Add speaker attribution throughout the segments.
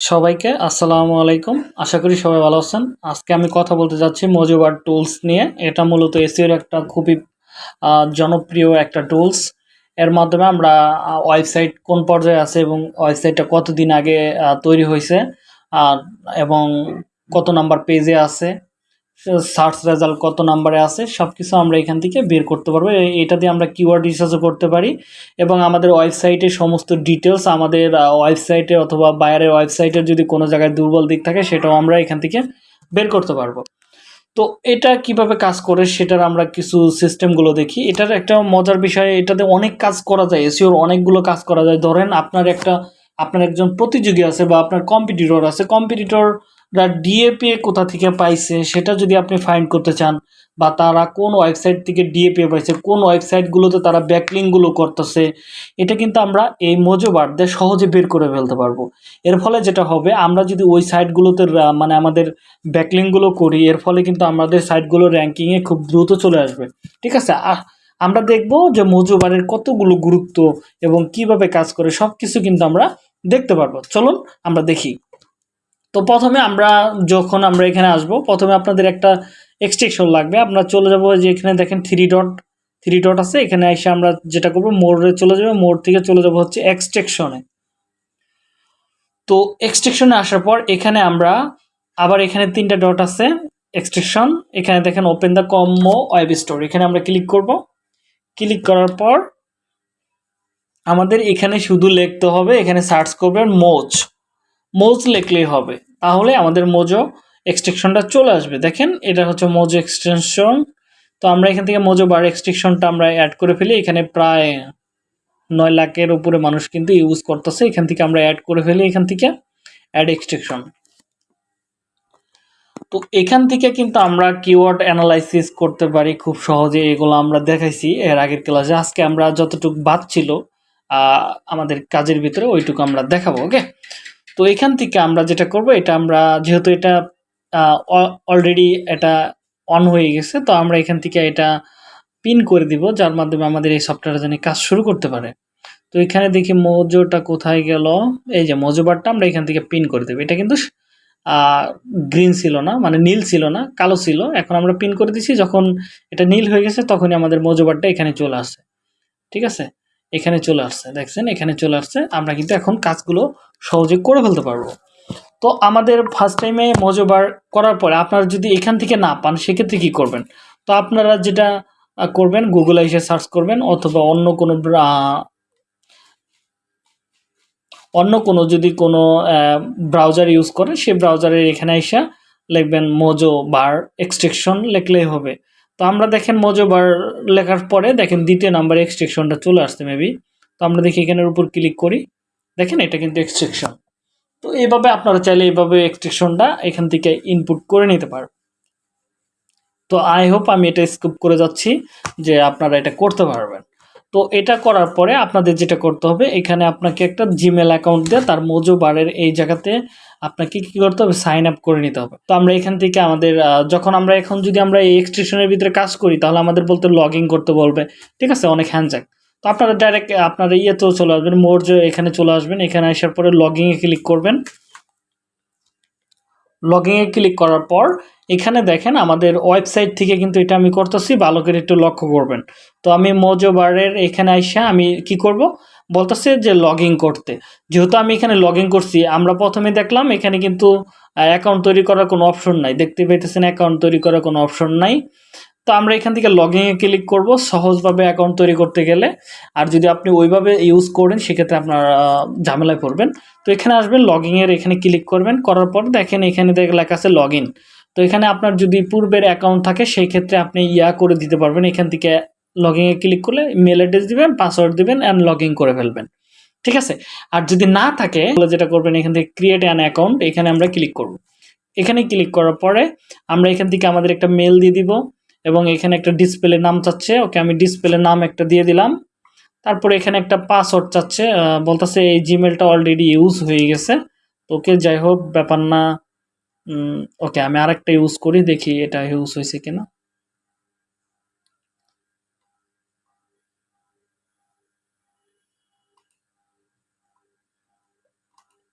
Speaker 1: সবাইকে আসসালামু আলাইকুম। আশা করি সবাই ভালো আছেন। আজকে আমি কথা বলতে যাচ্ছি মজুবার টুলস নিয়ে। এটা মূলত এসিওর একটা খুবই জনপ্রিয় একটা টুলস এর মাধ্যমে আমরা ওয়েবসাইট কোন পর্যায়ে আছে এবং ওয়েবসাইটটা কতদিন আগে তৈরি হয়েছে, আর, এবং কত নাম্বার পেজে আছে। সার্চ রেজাল্ট কত নাম্বারে আছে সব কিছু আমরা এখান থেকে বের করতে পারব। এটা দিয়ে আমরা কিওয়ার্ড রিসার্চও করতে পারি এবং আমাদের ওয়েবসাইটে সমস্ত ডিটেলস আমাদের ওয়েবসাইটে অথবা বাইরের ওয়েবসাইটের যদি কোনো জায়গায় দুর্বল দিক থাকে, সেটাও আমরা এখান থেকে বের করতে পারব। তো এটা কীভাবে কাজ করে সেটার আমরা কিছু সিস্টেমগুলো দেখি। এটার একটা মজার বিষয়, এটাতে অনেক কাজ করা যায় এসিওর অনেকগুলো কাজ করা যায়। ধরেন আপনার একটা, আপনার একজন প্রতিযোগী আছে বা আপনার কম্পিটিটর আছে। কম্পিটিটররা ডিএপি কোথা থেকে পাইছে সেটা যদি আপনি ফাইন্ড করতে চান বা তারা কোন ওয়েবসাইট থেকে ডিএপি পাইছে, কোন ওয়েবসাইটগুলোতে তারা ব্যাকলিংগুলো করতেছে, এটা কিন্তু আমরা এই মজোবার দিয়ে সহজে বের করে ফেলতে পারব। এর ফলে যেটা হবে, আমরা যদি ওই সাইটগুলোতে মানে আমাদের ব্যাকলিংগুলো করি, এর ফলে কিন্তু আমাদের সাইটগুলো র্যাঙ্কিংয়ে খুব দ্রুত চলে আসবে। ঠিক আছে? আমরা দেখব যে মজুবারের কতগুলো গুরুত্ব এবং কীভাবে কাজ করে সব কিছু কিন্তু আমরা দেখতে পারব। চলুন আমরা দেখি। তো প্রথমে আমরা যখন আমরা এখানে আসব, প্রথমে আপনাদের একটা এক্সটেকশন লাগবে। আপনারা চলে যাব যে এখানে দেখেন থ্রি ডট থ্রি ডট আছে। এখানে এসে আমরা যেটা করব মোড়ে চলে যাব। মোড় থেকে চলে যাব হচ্ছে এক্সটেকশনে তো এক্সটেকশনে আসার পর এখানে আমরা আবার এখানে তিনটা ডট আছে এক্সটেকশন এখানে দেখেন ওপেন দ্য কম্ম ওয়েব স্টোর এখানে আমরা ক্লিক করব। ক্লিক করার পর আমাদের এখানে শুধু লিখতে হবে, এখানে সার্চ করবেন মোজ মোজ লিখলেই হবে। তাহলে আমাদের মোজো এক্সটেকশনটা চলে আসবে। দেখেন, এটা হচ্ছে মোজো এক্সটেনশন তো আমরা এখান থেকে মোজো বার এক্সটেকশনটা আমরা অ্যাড করে ফেলি। এখানে প্রায় নয় লাখের উপরে মানুষ কিন্তু ইউজ করতেছে। এখান থেকে আমরা অ্যাড করে ফেলি এখান থেকে অ্যাড এক্সটেকশন তো এখান থেকে কিন্তু আমরা কিওয়ার্ড অ্যানালাইসিস করতে পারি খুব সহজে। এগুলো আমরা দেখাইছি এর আগের ক্লাসে। আজকে আমরা যতটুকু বাদ ছিল আমাদের কাজের ভিতরে ওইটুকু আমরা দেখাবো ওকে তো এখান থেকে আমরা যেটা করব, এটা আমরা যেহেতু এটা অলরেডি এটা অন হয়ে গেছে, তো আমরা এখান থেকে এটা পিন করে দিব, যার মাধ্যমে আমাদের এই সফটওয়্যার যেন কাজ শুরু করতে পারে। তো এখানে দেখি মোজোটা কোথায় গেল? এই যে মোজো বারটা আমরা এখান থেকে পিন করে দেবো। এটা কিন্তু গ্রিন ছিল না মানে নীল ছিল না, কালো ছিল। এখন আমরা পিন করে দিছি, যখন এটা নীল হয়ে গেছে, তখনই আমাদের মোজো বারটা এখানে চলে আসে ঠিক আছে? এখানে চলে আসছে, দেখছেন? এখানে চলে আসছে। আমরা কিন্তু এখন কাজগুলো সহজে করে ফেলতে পারব। তো আমাদের ফার্স্ট টাইমে মজোবার করার পরে আপনারা যদি এখান থেকে না পান, সেক্ষেত্রে কী করবেন? তো আপনারা যেটা করবেন গুগলে এসে সার্চ করবেন, অথবা অন্য কোনো অন্য কোনো যদি কোনো ব্রাউজার ইউজ করেন সেই ব্রাউজারের এখানে এসে লিখবেন মোজো বার এক্সট্রেকশন লিখলেই হবে। তো আমরা দেখেন মোজো বার লেখার পরে দেখেন দ্বিতীয় নাম্বার এক্সট্রেকশনটা চলে আসছে মেবি তো আমরা দেখি এখানের উপর ক্লিক করি। দেখেন এটা কিন্তু এক্সট্রেকশন তো এইভাবে আপনারা চাইলে এইভাবে এক্সট্রেকশনটা এখান থেকে ইনপুট করে নিতে পারেন তো আই হোপ আমি এটা স্কুপ করে যাচ্ছি যে আপনারা এটা করতে পারবেন। তো এটা করার পরে আপনাদের যেটা করতে হবে, এখানে আপনাকে একটা জিমেল অ্যাকাউন্ট দিয়ে তার মোজো বারের এই জায়গাতে আপনাকে কি করতে হবে? সাইন আপ করে নিতে হবে। তো আমরা এখান থেকে আমাদের যখন আমরা এখন যদি আমরা এই এক্সটেনশনের ভিতরে কাজ করি, তাহলে আমাদের বলতে লগ করতে বলবে। ঠিক আছে? অনেক হ্যান্ডজাক তো আপনারা ডাইরেক্ট আপনারা ইয়েতেও চলে আসবেন মোর এখানে চলে আসবেন, এখানে আসার পরে লগিংয়ে ক্লিক করবেন। লগিংয়ে ক্লিক করার পর, এখানে দেখেন আমাদের ওয়েবসাইট থেকে কিন্তু এটা আমি করতেছি, ভালো করে একটু লক্ষ্য করবেন। তো আমি মোজো বারের এখানে আইসা আমি কি করব? বলতেছে যে লগ করতে। যেহেতু আমি এখানে লগ করছি, আমরা প্রথমে দেখলাম এখানে কিন্তু অ্যাকাউন্ট তৈরি করার কোনো অপশন নাই। দেখতে পাইতেছেন অ্যাকাউন্ট তৈরি করার কোনো অপশন নাই। তো আমরা এখান থেকে লগ ইনে ক্লিক করব, সহজভাবে অ্যাকাউন্ট তৈরি করতে গেলে। আর যদি আপনি ওইভাবে ইউজ করেন, সেক্ষেত্রে আপনার ঝামেলায় পড়বেন। তো এখানে আসবেন লগ ইনের এখানে ক্লিক করবেন। করার পর দেখেন এখানে দেখ লেখা আছে লগ তো এখানে আপনার যদি পূর্বের অ্যাকাউন্ট থাকে সেই ক্ষেত্রে আপনি ইয়া করে দিতে পারবেন। এখান থেকে লগ ইনে ক্লিক করলে মেল অ্যাড্রেস দিবেন পাসওয়ার্ড দিবেন অ্যান্ড লগ করে ফেলবেন। ঠিক আছে? আর যদি না থাকে, তাহলে যেটা করবেন, এখান থেকে ক্রিয়েট অ্যান অ্যাকাউন্ট এখানে আমরা ক্লিক করব। এখানে ক্লিক করার পরে আমরা এখান থেকে আমাদের একটা মেল দিয়ে দিব, এবং এখানে একটা ডিসপ্লে নাম চাচ্ছে। ওকে, আমি ডিসপ্লে নাম একটা দিয়ে দিলাম। তারপরে এখানে একটা পাসওয়ার্ড চাচ্ছে বলতেছে এই জিমেলটা অলরেডি ইউজ হয়ে গেছে। ওকে, যাই হোক, ব্যাপার না। ওকে, আমি আরেকটা ইউজ করি, দেখি এটা ইউজ হয়েছে কিনা।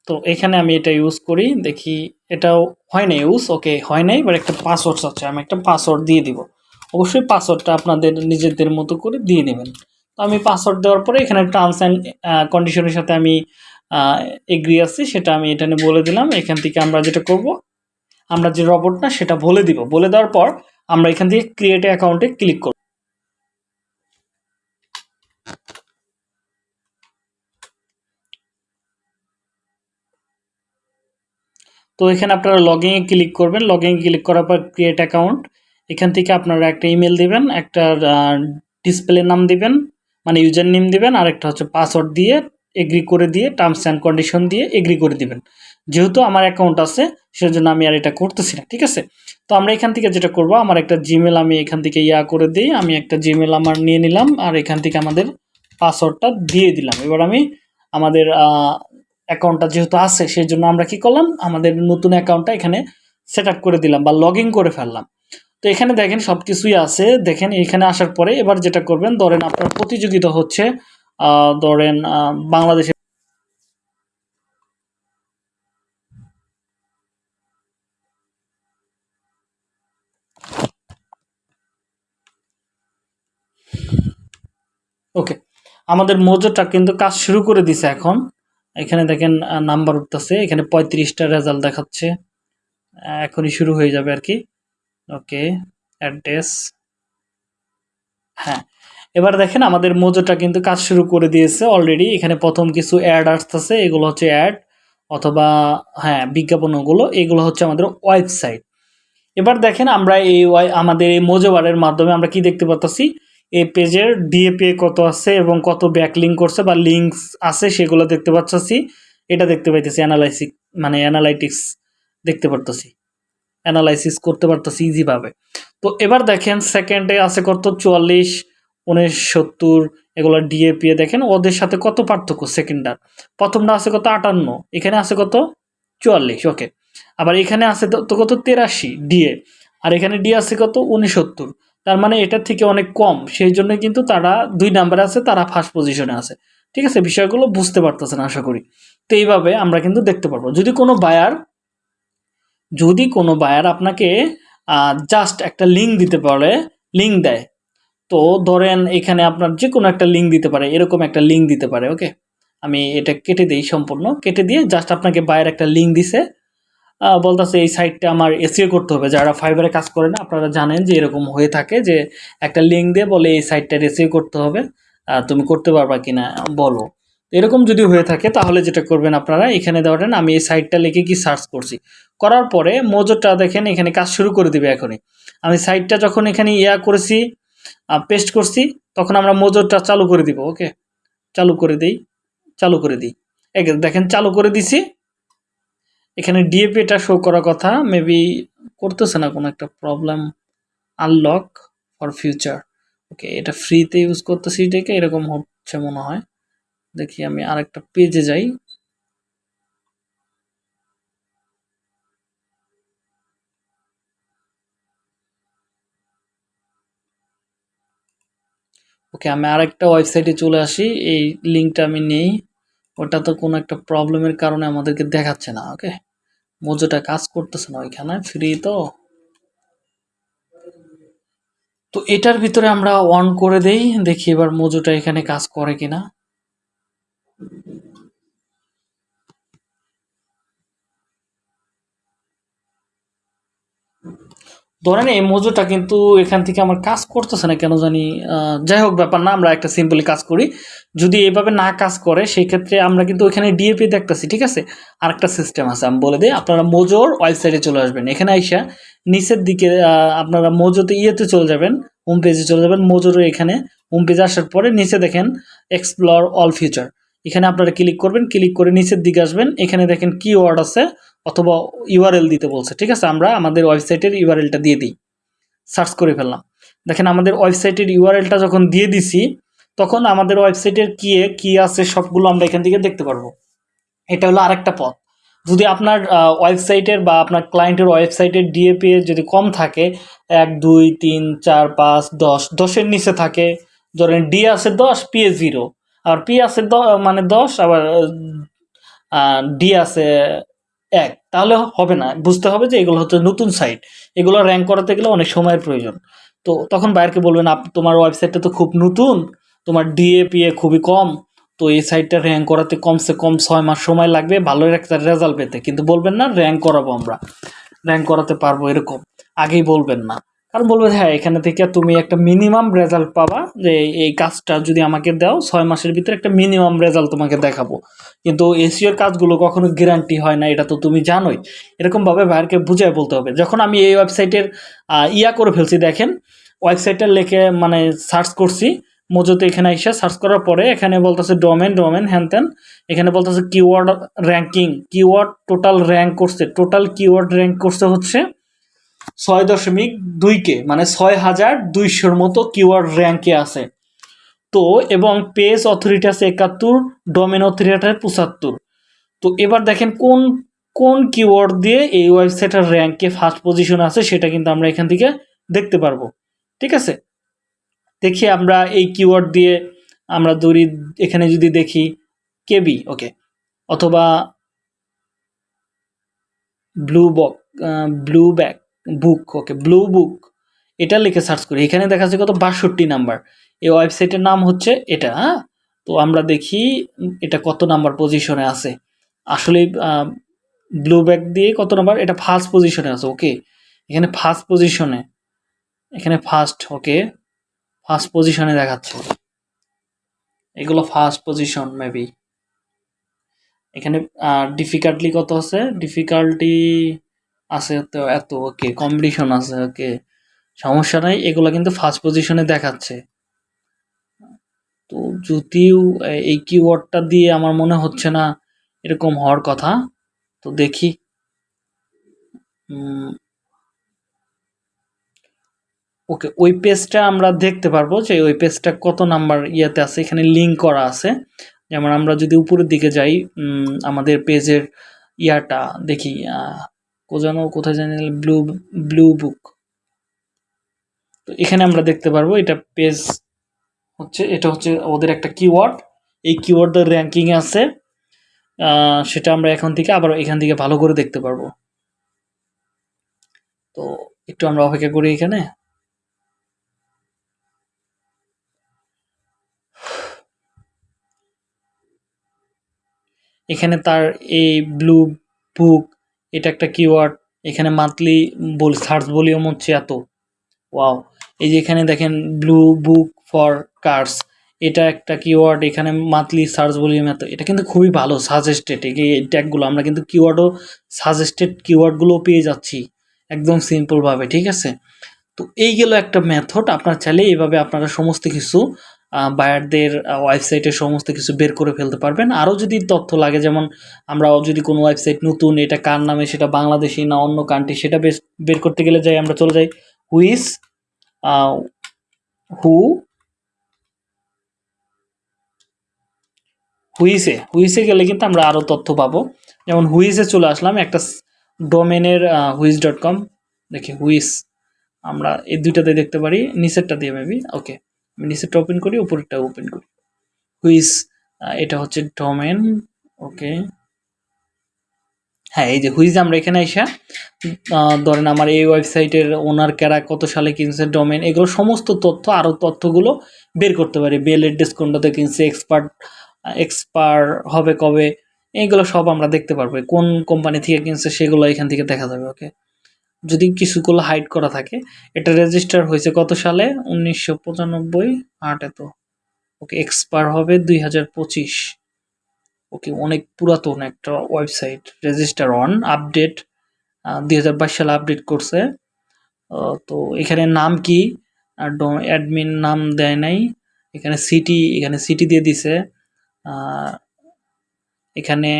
Speaker 1: তো এখানে আমি এটা ইউজ করি, দেখি এটাও হয় না ইউজ ওকে হয় নাই, এবার একটা পাসওয়ার্ড আছে, আমি একটা পাসওয়ার্ড দিয়ে দিব। অবশ্যই পাসওয়ার্ডটা আপনাদের নিজেদের মতো করে দিয়ে নেবেন। তো আমি পাসওয়ার্ড দেওয়ার পরে এখানে টার্মস অ্যান্ড কন্ডিশনের সাথে আমি এগ্রি আছি, সেটা আমি এটা বলে দিলাম। এখান থেকে আমরা যেটা করব, আমরা যে রবটটা সেটা বলে দিব। বলে দেওয়ার পর আমরা এখান থেকে ক্রিয়েট অ্যাকাউন্টে ক্লিক করব। তো এখানে আপনারা লগইনে ক্লিক করবেন। লগ লগইনে ক্লিক করার পর ক্রিয়েট অ্যাকাউন্ট এখান থেকে আপনারা একটা ইমেল দিবেন, একটা ডিসপ্লে নাম দিবেন মানে ইউজার নেম দিবেন, আর একটা হচ্ছে পাসওয়ার্ড দিয়ে এগ্রি করে দিয়ে টার্মস অ্যান্ড কন্ডিশন দিয়ে এগ্রি করে দিবেন। যেহেতু আমার অ্যাকাউন্ট আছে, সেজন্য আমি আর এটা করতেছি না, ঠিক আছে? তো আমরা এখান থেকে যেটা করব, আমার একটা জিমেল আমি এখান থেকে ইয়া করে দিই। আমি একটা জিমেল আমার নিয়ে নিলাম, আর এখান থেকে আমাদের পাসওয়ার্ডটা দিয়ে দিলাম। এবার আমি আমাদের অ্যাকাউন্টটা যেহেতু আছে সেই জন্য আমরা কি করলাম? আমাদের নতুন অ্যাকাউন্টটা এখানে সেট করে দিলাম বা লগ করে ফেললাম। তো এখানে দেখেন সব কিছুই আছে। দেখেন এখানে আসার পরে এবার যেটা করবেন, ধরেন আপনার প্রতিযোগিতা হচ্ছে ধরেন বাংলাদেশে ওকে আমাদের মজুরটা কিন্তু কাজ শুরু করে দিছে এখন। এখানে দেখেন নাম্বার উঠতেছে। এখানে পঁয়ত্রিশটা রেজাল্ট দেখাচ্ছে। এখনই শুরু হয়ে যাবে আর কি। ওকে অ্যাড্রেস হ্যাঁ এবার দেখেন আমাদের মোজোটা কিন্তু কাজ শুরু করে দিয়েছে অলরেডি এখানে প্রথম কিছু অ্যাড আসতেছে, এগুলো হচ্ছে অ্যাড অথবা হ্যাঁ বিজ্ঞাপনগুলো, এগুলো হচ্ছে আমাদের ওয়েবসাইট এবার দেখেন আমরা এই আমাদের এই মোজোবারের মাধ্যমে আমরা কি দেখতে পাচ্ছি এই পেজের ডিএপিএ কত আছে এবং কত ব্যাকলিং করছে বা লিঙ্কস আছে সেগুলো দেখতে পাচ্ছি এটা দেখতে পাইতেছি অ্যানালাইসিক মানে অ্যানালাইটিক্স দেখতে পারতেছি। অ্যানালাইসিস করতে পারতেছি ইজিভাবে তো এবার দেখেন সেকেন্ডে আছে কত? চুয়াল্লিশ, উনিশ, সত্তর, এগুলো ডিএপিএ দেখেন, ওদের সাথে কত পার্থক্য? সেকেন্ডার প্রথমটা আছে কত? আটান্ন, এখানে আছে কত? চুয়াল্লিশ ওকে আবার এখানে আছে তো কত? তেরাশি ডিএ আর এখানে ডি আছে কত? উনসত্তর তার মানে এটার থেকে অনেক কম। সেই জন্য কিন্তু তারা দুই নাম্বারে আছে, তারা ফার্স্ট পজিশনে আছে। ঠিক আছে? বিষয়গুলো বুঝতে পারতেছেন আশা করি। তো এইভাবে আমরা কিন্তু দেখতে পারব। যদি কোনো বায়ার যদি কোনো বায়ার আপনাকে জাস্ট একটা লিঙ্ক দিতে পারে লিঙ্ক দেয়, তো ধরেন এখানে আপনার যে কোনো একটা লিঙ্ক দিতে পারে, এরকম একটা লিঙ্ক দিতে পারে ওকে আমি এটা কেটে দিই সম্পূর্ণ। কেটে দিয়ে জাস্ট আপনাকে বায়ের একটা লিঙ্ক দিছে বলতেছে এই সাইটটা আমার এসিও করতে হবে। যারা ফাইবারে কাজ করে না, আপনারা জানেন যে এরকম হয়ে থাকে যে একটা লিঙ্ক দিয়ে বলে এই সাইটটা এসিও করতে হবে তুমি করতে পারবা কিনা বলো। এরকম যদি হয়ে থাকে, তাহলে যেটা করবেন আপনারা, এখানে ধরেন আমি এই সাইটটা লিখে কি সার্চ করছি। করার পরে মজুরটা দেখেন, এখানে কাজ শুরু করে দিবে এখনই। আমি সাইটটা যখন এখানে ইয়া করেছি পেস্ট করছি, তখন আমরা মজুরটা চালু করে দিব ওকে চালু করে দিই, চালু করে দিই। দেখেন, চালু করে দিছি এখানে ডিএপিটা শো করার কথা মেবি করতেছে না কোনো একটা problem unlock for future okay এটা ফ্রিতে ইউজ করতেছি দেখে এরকম হচ্ছে মনে হয়। দেখি আমি আরেকটা পেজে যাই। ওকে আমি আরেকটা ওয়েবসাইটে চলে আসি, এই লিঙ্কটা আমি নেই। ওটা তো কোনো একটা প্রবলেমের কারণে আমাদেরকে দেখাচ্ছে না ওকে মজুটা কাজ করতেছে না ওইখানে ফ্রি তো। তো এটার ভিতরে আমরা অন করে দেই, দেখি এবার মজুটা এখানে কাজ করে কিনা। ধরেন এই মজুটা কিন্তু এখান থেকে আমার কাজ করতেছে না কেন জানি যাই হোক ব্যাপার না, আমরা একটা সিম্পলি কাজ করি। যদি এভাবে না কাজ করে সেই ক্ষেত্রে আমরা কিন্তু ওইখানে ডিএপি দেখতেছি, ঠিক আছে? আর একটা সিস্টেম আছে, আমি বলে দিই, আপনারা মোজোর ওয়েবসাইটে চলে আসবেন। এখানে আইসা নিচের দিকে আপনারা মোজোতে ইয়েতে চলে যাবেন হোম পেজে চলে যাবেন, মোজোর এখানে হোম পেজে আসার পরে নিচে দেখেন এক্সপ্লোর অল ফিউচার এখানে আপনারা ক্লিক করবেন ক্লিক করে নিচের দিকে আসবেন। এখানে দেখেন কি ওয়ার্ড আছে অথবা ইউআরএল দিতে বলছে, ঠিক আছে? আমরা আমাদের ওয়েবসাইটের ইউআরএলটা দিয়ে দিই। সার্চ করে ফেললাম। দেখেন, আমাদের ওয়েবসাইটের ইউআরএলটা যখন দিয়ে দিছি, তখন আমাদের ওয়েবসাইটের কি কি আছে, সবগুলো আমরা এখান থেকে দেখতে পারব। এটা হলো আরেকটা পথ। যদি আপনার ওয়েবসাইটের বা আপনার ক্লায়েন্টের ওয়েবসাইটের ডিএপি যদি কম থাকে, এক, দুই, তিন, চার, পাঁচ, দশ, দশের নিচে থাকে, ধরেন ডি আছে দশ P A zero R P আছে মানে দশ, আবার ডি আছে এক, তাহলে হবে না। বুঝতে হবে যে এগুলো হচ্ছে নতুন সাইট এগুলো র্যাঙ্ক করাতে গেলে অনেক সময়ের প্রয়োজন। তো তখন বাইরকে বলবেন, আপ, তোমার ওয়েবসাইটটা তো খুব নতুন। তোমার ডিএপিএ খুবই কম। তো এই সাইটটা র্যাঙ্ক করাতে কমসে কম ছয় মাস সময় লাগবে ভালো একটা রেজাল্ট পেতে। কিন্তু বলবেন না র্যাঙ্ক করাবো আমরা। র্যাঙ্ক করাতে পারব এরকম। আগেই বলবেন না। কারণ বলবে হ্যাঁ এখানে থেকে তুমি একটা মিনিমাম রেজাল্ট পাবা যে এই কাজটা যদি আমাকে দাও, ছয় মাসের ভিতরে একটা মিনিমাম রেজাল্ট তোমাকে দেখাবো। কিন্তু এসিওর কাজগুলো কখনো গ্যারান্টি হয় না, এটা তো তুমি জানোই। এরকমভাবে বাইরকে বুঝায় বলতে হবে। যখন আমি এই ওয়েবসাইটের ইয়া করে ফেলছি, দেখেন ওয়েবসাইটটা লেখে মানে সার্চ করছি, মজুতে এখানে এসে সার্চ করার পরে এখানে বলতেছে ডোমেন ডোমেন হ্যান ত্যান এখানে বলতেছে keyword ranking keyword total rank করছে। টোটাল কিওয়ার্ড র্যাঙ্ক করছে হচ্ছে ছয় দশমিক দুইকে মানে ছয় হাজার দুইশোর মতো কিওয়ার্ড র্যাঙ্কে আছে। তো, এবং পেজ অথরিটি আছে একাত্তর ডোমেন অথরিটি পঁচাত্তর। তো, এবার দেখেন কোন কোন কিওয়ার্ড দিয়ে এই ওয়েবসাইটের র্যাঙ্কে ফার্স্ট পজিশন আছে সেটা কিন্তু আমরা এখান থেকে দেখতে পারব। ঠিক আছে? দেখি আমরা এই কিওয়ার্ড দিয়ে আমরা দড়ি এখানে যদি দেখি কেবি, ওকে, অথবা ব্লু বক blue back book okay blue book এটা লিখে সার্চ করি। এখানে দেখা যাচ্ছে কত? বাষট্টি নাম্বার এই ওয়েবসাইটের নাম হচ্ছে এটা হ্যাঁ? তো আমরা দেখি এটা কত নাম্বার পজিশনে আছে। আসলে ব্লু ব্যাক দিয়ে কত নাম্বার এটা ফার্স্ট পজিশনে আছে ওকে এখানে ফার্স্ট পজিশনে এখানে ফার্স্ট ওকে ফার্স্ট পজিশনে দেখাচ্ছে। এগুলো ফার্স্ট পজিশন মেবি এখানে ডিফিকাল্টলি কত আছে? ডিফিকাল্টি আছে তো এত ওকে কম্পিটিশন আছে ওকে সমস্যা নাই, এগুলো কিন্তু ফার্স্ট পজিশনে দেখাচ্ছে। তো যদিও এই কিওয়ার্ডটা দিয়ে আমার মনে হচ্ছে না এরকম হওয়ার কথা, তো দেখি। ওকে ওই পেজটা আমরা দেখতে পারব যে ওই পেজটা কত নাম্বার ইয়েতে আছে, এখানে লিঙ্ক করা আছে। যেমন আমরা যদি উপরের দিকে যাই আমাদের পেজের ইয়াটা দেখি কোজানো কোথায় জানি ব্লু ব্লু বুক তো এখানে আমরা দেখতে পারব, এটা পেজ হচ্ছে, এটা হচ্ছে ওদের একটা কিওয়ার্ড এই কিওয়ার্ডের র্যাঙ্কিং আছে সেটা আমরা এখন থেকে আবার এখান থেকে ভালো করে দেখতে পারব। তো একটু আমরা অপেক্ষা করি এখানে। এখানে তার এই ব্লু বুক এটা একটা কিওয়ার্ড এখানে মান্থলি বল সার্চ ভলিউম হচ্ছে এত। ওয়াও এই যে এখানে দেখেন ব্লু বুক ফর কার্স এটা একটা কিওয়ার্ড এখানে মান্থলি সার্চ ভলিউম এত। এটা কিন্তু খুবই ভালো সাজেস্টেড এই ট্যাগগুলো আমরা কিন্তু কিওয়ার্ডও সাজেস্টেড কিওয়ার্ডগুলোও পেয়ে যাচ্ছি একদম সিম্পলভাবে ঠিক আছে? তো এই গেল একটা মেথড আপনার চাইলে এইভাবে আপনারা সমস্ত কিছু বায়ারদের ওয়েবসাইটে সমস্ত কিছু বের করে ফেলতে পারবেন। আরও যদি তথ্য লাগে, যেমন আমরা যদি কোনো ওয়েবসাইট নতুন, এটা কার নামে, সেটা বাংলাদেশি না অন্য কান্ট্রি সেটা বের করতে গেলে যাই, আমরা চলে যাই। হুইস হু হুইসে হুইসে গেলে কিন্তু আমরা আরও তথ্য পাবো। যেমন হুইসে চলে আসলাম, একটা ডোমেনের হুইস ডট কম দেখি হুইস আমরা এই দুইটাতে দেখতে পারি, নিচেরটা দিয়ে মেবি ওকে আমি নিচেরটা ওপেন করি উপরেরটা ওপেন করি। হুইস এটা হচ্ছে ডোমেন ওকে হ্যাঁ এই যে হুইজ আমরা এখানে এসে ধরেন আমার এই ওয়েবসাইটের ওনার ক্যারা কত সালে কিনছে ডোমেন এগুলো সমস্ত তথ্য আরও তথ্যগুলো বের করতে পারি। বেলের ডিসকাউন্টতে কিনছে এক্সপার্ট এক্সপার হবে কবে এইগুলো সব আমরা দেখতে পারব। কোন কোম্পানি থেকে কিনছে, সেগুলো এখান থেকে দেখা যাবে ওকে যদি কিছুগুলো হাইড করা থাকে, এটা রেজিস্টার হয়েছে কত সালে? উনিশশো পঁচানব্বই, আট এত। ওকে এক্সপায়ার হবে দুই হাজার পঁচিশ। ওকে অনেক পুরাতন একটা ওয়েবসাইট রেজিস্টার অন আপডেট দুই হাজার বাইশ সালে আপডেট করছে। তো এখানে নাম কি? অ্যাডমিন নাম দেয় নাই। এখানে সিটি এখানে সিটি দিয়ে দিছে। এখানে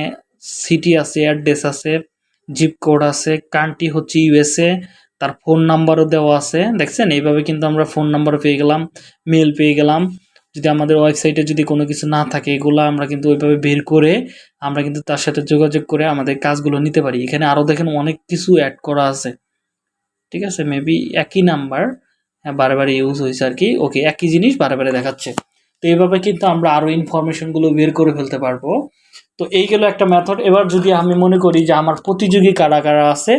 Speaker 1: সিটি আছে অ্যাড্রেস আছে। জিপ কোড আছে কান্ট্রি হচ্ছে ইউএসএ তার ফোন নাম্বারও দেওয়া আছে, দেখছেন? এইভাবে কিন্তু আমরা ফোন নাম্বার পেয়ে গেলাম মেল পেয়ে গেলাম। যদি আমাদের ওয়েবসাইটে যদি কোনো কিছু না থাকে, এগুলো আমরা কিন্তু ওইভাবে বের করে আমরা কিন্তু তার সাথে যোগাযোগ করে আমাদের কাজগুলো নিতে পারি। এখানে আরও দেখেন অনেক কিছু অ্যাড করা আছে। ঠিক আছে? মেবি একই নাম্বার বারে ইউজ হয়েছে আর কি। ওকে একই জিনিস বারে দেখাচ্ছে। তো এইভাবে কিন্তু আমরা আরও ইনফরমেশনগুলো বের করে ফেলতে পারব। তো এই গেল একটা মেথড এবার যদি আমি মনে করি যে আমার প্রতিযোগী কারা কারা আছে,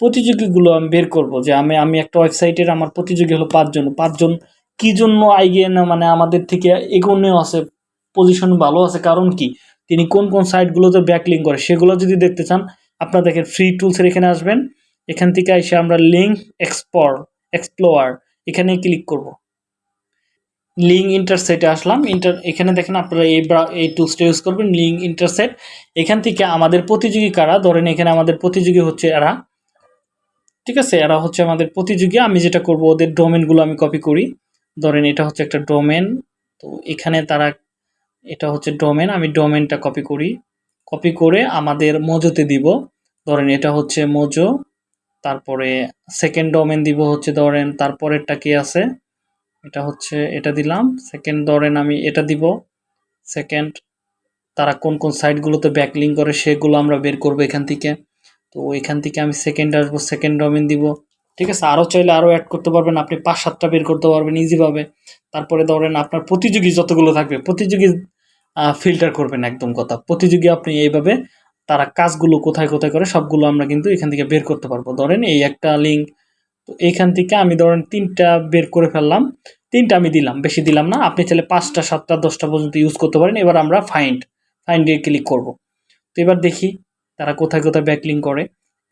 Speaker 1: প্রতিযোগীগুলো আমি বের করব যে আমি আমি একটা ওয়েবসাইটের আমার প্রতিযোগী হলো পাঁচজন। পাঁচজন কী জন্য আইগিয়ে না মানে আমাদের থেকে এগোনেও আছে পজিশন ভালো আছে, কারণ কি? তিনি কোন কোন সাইটগুলোতে ব্যাকলিং করে, সেগুলো যদি দেখতে চান আপনারা দেখেন ফ্রি টুলসের এখানে আসবেন। এখান থেকে এসে আমরা লিঙ্ক এক্সপোর এক্সপ্লোয়ার এখানে ক্লিক করব। লিঙ্ক ইন্টারসেটে আসলাম। ইন্টার এখানে দেখেন আপনারা এই এই টুলসটা ইউজ করবেন লিঙ্ক ইন্টারসেট এখান থেকে আমাদের প্রতিযোগী কারা? ধরেন এখানে আমাদের প্রতিযোগী হচ্ছে এরা। ঠিক আছে? এরা হচ্ছে আমাদের প্রতিযোগী। আমি যেটা করব, ওদের ডোমেনগুলো আমি কপি করি। ধরেন এটা হচ্ছে একটা ডোমেন তো এখানে তারা, এটা হচ্ছে ডোমেন আমি ডোমেনটা কপি করি। কপি করে আমাদের মোজোতে দিব। ধরেন এটা হচ্ছে মোজো। তারপরে সেকেন্ড ডোমেন দিব হচ্ছে ধরেন। তারপরেরটা কি আছে? এটা হচ্ছে, এটা দিলাম। সেকেন্ড ধরেন আমি এটা দিব। সেকেন্ড তারা কোন কোন সাইটগুলোতে ব্যাকলিং করে সেগুলো আমরা বের করব এখান থেকে। তো এখান থেকে আমি সেকেন্ড আসব সেকেন্ড ডোমেন দিব। ঠিক আছে? আরও চাইলে আরও অ্যাড করতে পারবেন। আপনি পাঁচ, সাতটা বের করতে পারবেন ইজিভাবে তারপরে ধরেন আপনার প্রতিযোগী যতগুলো থাকবে, প্রতিযোগী ফিল্টার করবেন একদম কথা। প্রতিযোগী আপনি এইভাবে, তারা কাজগুলো কোথায় কোথায় করে সবগুলো আমরা কিন্তু এখান থেকে বের করতে পারব। ধরেন এই একটা লিঙ্ক তো এইখান থেকে আমি ধরেন তিনটা বের করে ফেললাম। তিনটা আমি দিলাম, বেশি দিলাম না। আপনি চাইলে পাঁচটা, সাতটা, দশটা পর্যন্ত ইউজ করতে পারেন। এবার আমরা ফাইন্ড ফাইন্ডে ক্লিক করব। তো এবার দেখি তারা কোথায় কোথায় ব্যাকলিং করে।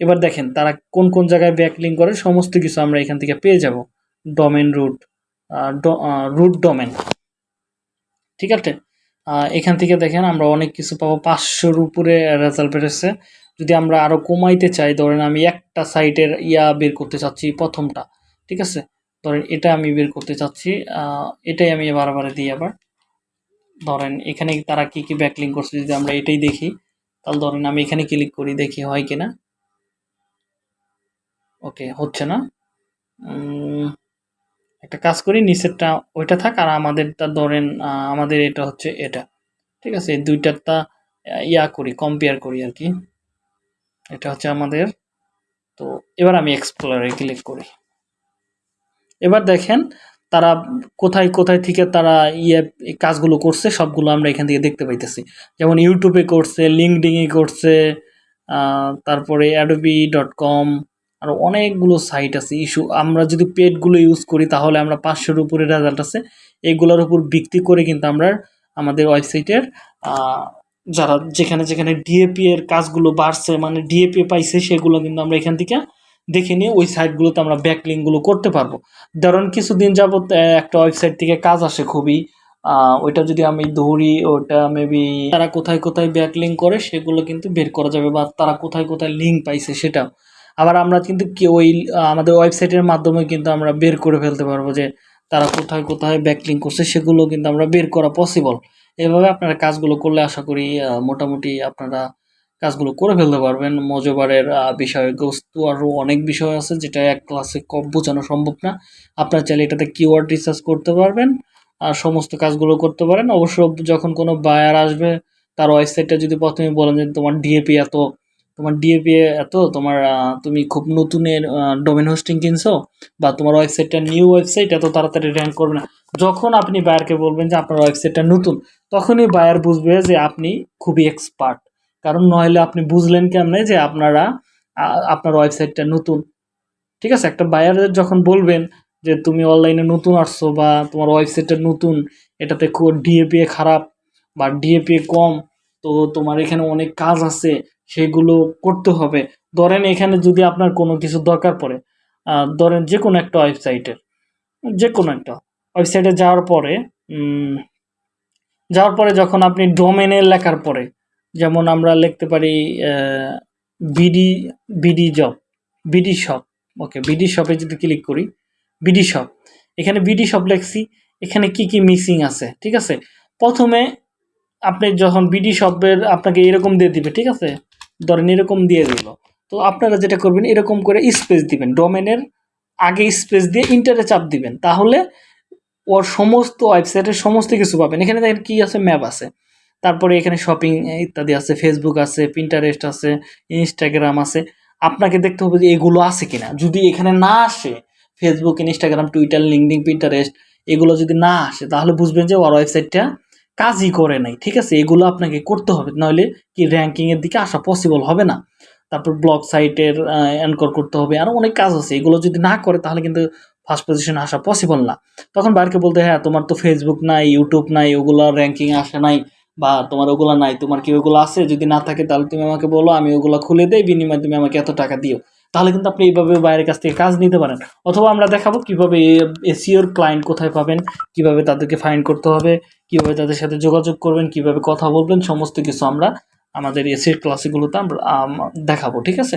Speaker 1: এবার দেখেন তারা কোন কোন জায়গায় ব্যাকলিং করে, সমস্ত কিছু আমরা এখান থেকে পেয়ে যাব। ডোমেন রুট রুট ডোমেন ঠিক আছে? এখান থেকে দেখেন আমরা অনেক কিছু পাবো। পাঁচশোর উপরে রেজাল্ট বেরোচ্ছে। যদি আমরা আরও কমাইতে চাই, ধরেন আমি একটা সাইটের ইয়া বের করতে চাচ্ছি প্রথমটা, ঠিক আছে? ধরেন এটা আমি বের করতে চাচ্ছি এটাই আমি বারবার দিই আবার। ধরেন এখানে তারা কি কি ব্যাকলিং করছে যদি আমরা এটাই দেখি, তাহলে ধরেন আমি এখানে ক্লিক করি, দেখি হয় কিনা। ওকে হচ্ছে না? একটা কাজ করি, নিচেরটা ওইটা থাক আর আমাদেরটা ধরেন আমাদের এটা হচ্ছে এটা। ঠিক আছে? এই দুইটারটা ইয়া করি কম্পেয়ার করি আর কি। এটা হচ্ছে আমাদের। তো এবার আমি এক্সপ্লোরে ক্লিক করি। এবার দেখেন, তারা কোথায় কোথায় থেকে তারা ইয়ে কাজগুলো করছে, সবগুলো আমরা এখান থেকে দেখতে পাইতেছি। যেমন ইউটিউবে করছে লিঙ্কডিংয়ে করছে তারপরে অ্যাডোবি ডট কম আরও অনেকগুলো সাইট আছে। ইস্যু আমরা যদি পেডগুলো ইউজ করি তাহলে আমরা পাঁচশোর উপরে রেজাল্ট আছে। এগুলোর উপর ভিত্তি করে কিন্তু আমরা আমাদের ওয়েবসাইটের যারা যেখানে যেখানে ডিএপি এর কাজগুলো বাড়ছে মানে ডিএপি পাইছে সেগুলো কিন্তু আমরা এখান থেকে দেখে নিয়ে ওই সাইটগুলোতে আমরা ব্যাকলিংগুলো করতে পারব। ধরুন কিছুদিন আহ, একটা ওয়েবসাইট থেকে কাজ আসে খুবই। ওইটা যদি আমি ধরি ওটা মেবি তারা কোথায় কোথায় ব্যাকলিং করে সেগুলো কিন্তু বের করা যাবে বা তারা কোথায় কোথায় লিঙ্ক পাইছে সেটা আবার আমরা কিন্তু কি ওই আমাদের ওয়েবসাইটের মাধ্যমে কিন্তু আমরা বের করে ফেলতে পারব যে তারা কোথায় কোথায় ব্যাকলিং করছে সেগুলো কিন্তু আমরা বের করা পসিবল এভাবে আপনারা কাজগুলো করলে আশা করি মোটামুটি আপনারা কাজগুলো করে ফেলতে পারবেন। মজোবারের আহ, বিষয়বস্তু আরও অনেক বিষয় আছে যেটা এক ক্লাসে কম বোঝানো সম্ভব না। আপনারা চাইলে এটাতে কিওয়ার্ড রিসার্চ করতে পারবেন আর সমস্ত কাজগুলো করতে পারেন। অবশ্য যখন কোনো বায়ার আসবে তার ওয়েবসাইটটা যদি প্রথমে বলেন যে তোমার ডিএপি এত তোমার ডিএপি এত, তোমার তুমি খুব নতুনের ডোমেন হোস্টিং কিনছো বা তোমার ওয়েবসাইটটা নিউ ওয়েবসাইট এত তাড়াতাড়ি র্যাঙ্ক করবে না। যখন আপনি বায়ারকে বলবেন যে আপনার ওয়েবসাইটটা নতুন, তখনই বায়ার বুঝবে যে আপনি খুবই এক্সপার্ট কারণ নইলে আপনি বুঝলেন কেমনে যে আপনারা আপনার ওয়েবসাইটটা নতুন। ঠিক আছে? একটা বায়ারের যখন বলবেন যে তুমি অনলাইনে নতুন আসছো বা তোমার ওয়েবসাইটটা নতুন, এটাতে খুব ডিএপিএ খারাপ বা ডিএপিএ কম, তো তোমার এখানে অনেক কাজ আছে সেগুলো করতে হবে। ধরেন এখানে যদি আপনার কোনো কিছু দরকার পড়ে ধরেন যে কোনো একটা ওয়েবসাইটের যে কোনো একটা ওয়েবসাইটে যাওয়ার পরে যাওয়ার পরে যখন আপনি ডোমেনের লেখার পরে, যেমন আমরা লিখতে পারি BD BD job, BD shop, okay, BD শপে যদি ক্লিক করি, বিডি শপ, এখানে বিডি শপ লেখছি, এখানে কি কি মিসিং আছে, ঠিক আছে? প্রথমে আপনি যখন বিডি শপের আপনাকে এরকম দিয়ে দিবে, ঠিক আছে? ধরেন এরকম দিয়ে দিল। তো আপনারা যেটা করবেন, এরকম করে স্পেস দিবেন। ডোমেনের আগে স্পেস দিয়ে ইন্টারে চাপ দিবেন। তাহলে ওর সমস্ত ওয়েবসাইটের সমস্ত কিছু পাবেন। এখানে দেখেন কী আছে? ম্যাপ আছে। তারপরে এখানে শপিং ইত্যাদি আছে। ফেসবুক আছে পিন্টারেস্ট আছে ইনস্টাগ্রাম আছে। আপনাকে দেখতে হবে যে এগুলো আছে কিনা। যদি এখানে না আসে Facebook Instagram Twitter LinkedIn Pinterest এগুলো যদি না আসে, তাহলে বুঝবেন যে ওর ওয়েবসাইটটা কাজই করে নাই, ঠিক আছে? এগুলো আপনাকে করতে হবে, নাহলে কি র্যাঙ্কিংয়ের দিকে আসা পসিবল হবে না। তারপর ব্লগ সাইটের অ্যানকর করতে হবে আরও অনেক কাজ আছে। এগুলো যদি না করে, তাহলে কিন্তু ফার্স্ট পজিশনে আসা পসিবল না। তখন বাইরকে বলতে হ্যাঁ তোমার তো ফেসবুক নাই ইউটিউব নাই, ওগুলো র্যাঙ্কিং আসে নাই, বা তোমার ওগুলো নাই, তোমার কি ওগুলো আছে? যদি না থাকে, তাহলে তুমি আমাকে বলো, আমি ওগুলো খুলে দেই, বিনিময়ে তুমি আমাকে এত টাকা দিও। তাহলে কিন্তু আপনি এইভাবে বাইরের কাছ থেকে কাজ নিতে পারেন। অথবা আমরা দেখাবো কীভাবে এসিওর ক্লায়েন্ট কোথায় পাবেন, কীভাবে তাদেরকে ফাইন করতে হবে, কীভাবে তাদের সাথে যোগাযোগ করবেন, কীভাবে কথা বলবেন, সমস্ত কিছু আমরা আমাদের এসির ক্লাসগুলোতে আমরা দেখাবো, ঠিক আছে?